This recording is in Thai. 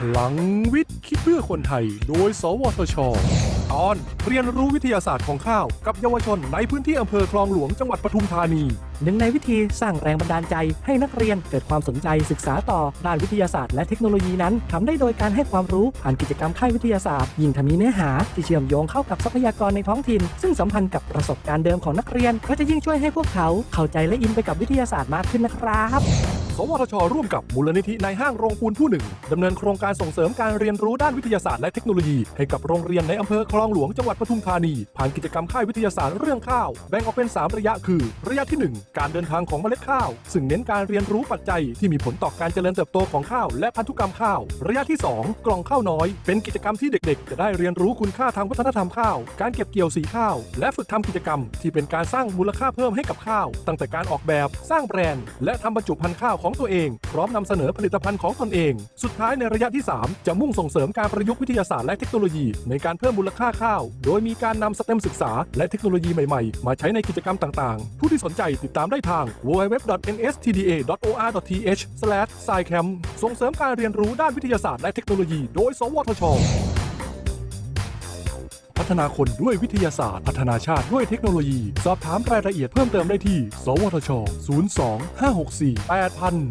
พลังวิทย์คิดเพื่อคนไทย โดย สวทช ตอนเรียนรู้วิทยาศาสตร์ของข้าว กับเยาวชนในพื้นที่อำเภอคลองหลวงจังหวัดปทุมธานี หนึ่งในวิธีสร้างแรงบันดาลใจให้นักเรียนเกิดความสนใจศึกษาต่อด้านวิทยาศาสตร์และเทคโนโลยีนั้นทำได้โดยการให้ความรู้ผ่านกิจกรรมค่ายวิทยาศาสตร์ ยิ่งถ้ามีเนื้อหาที่เชื่อมโยงเข้ากับทรัพยากรในท้องถิ่น ซึ่งสัมพันธ์กับประสบการณ์เดิมของนักเรียนก็จะยิ่งช่วยให้พวกเขาเข้าใจและอินไปกับวิทยาศาสตร์มากขึ้นนะครับ สวทช ร่วมกับมูลนิธิในห้างโรงปูนผู้หนึ่งดำเนินโครงการส่งเสริมการเรียนรู้ด้านวิทยาศาสตร์และเทคโนโลยี ให้กับโรงเรียนในอำเภอคลองหลวงจังหวัดปทุมธานี ผ่านกิจกรรมค่ายวิทยาศาสตร์เรื่องข้าว แบ่งออกเป็น 3 ระยะคือ ระยะที่ 1 การเดินทางของเมล็ดข้าว ซึ่งเน้นการเรียนรู้ปัจจัยที่มีผลต่อการเจริญเติบโตของข้าวและพันธุกรรมข้าว ระยะที่ 2 กล่องข้าวน้อย เป็นกิจกรรมที่เด็กๆ จะได้เรียนรู้คุณค่าทางวัฒนธรรมข้าว การเก็บเกี่ยวสีข้าว และฝึกทำกิจกรรม ที่เป็นการสร้างมูลค่าเพิ่มให้กับข้าว ตั้งแต่การออกแบบ สร้างแบรนด์ และทำบรรจุภัณฑ์ข้าวของตัวเอง พร้อมนำเสนอผลิตภัณฑ์ของตนเอง สุดท้ายในระยะที่ 3 จะมุ่งส่งเสริมการประยุกต์วิทยาศาสตร์และเทคโนโลยี ในการเพิ่มมูลค่าข้าว โดยมีการนำสเต็มศึกษาและเทคโนโลยีใหม่ๆ มาใช้ในกิจกรรมต่างๆ ผู้ที่สนใจติดตามได้ทาง www.nstda.or.th/scicamp ส่งเสริมการเรียนรู้ด้านวิทยาศาสตร์และเทคโนโลยี โดย สวทช ฒนาคนด้วยวิทยาศาสตร์ พัฒนาชาติด้วยเทคโนโลยี สอบถามรายละเอียดเพิ่มเติมได้ที่ สวทช 02 564 8000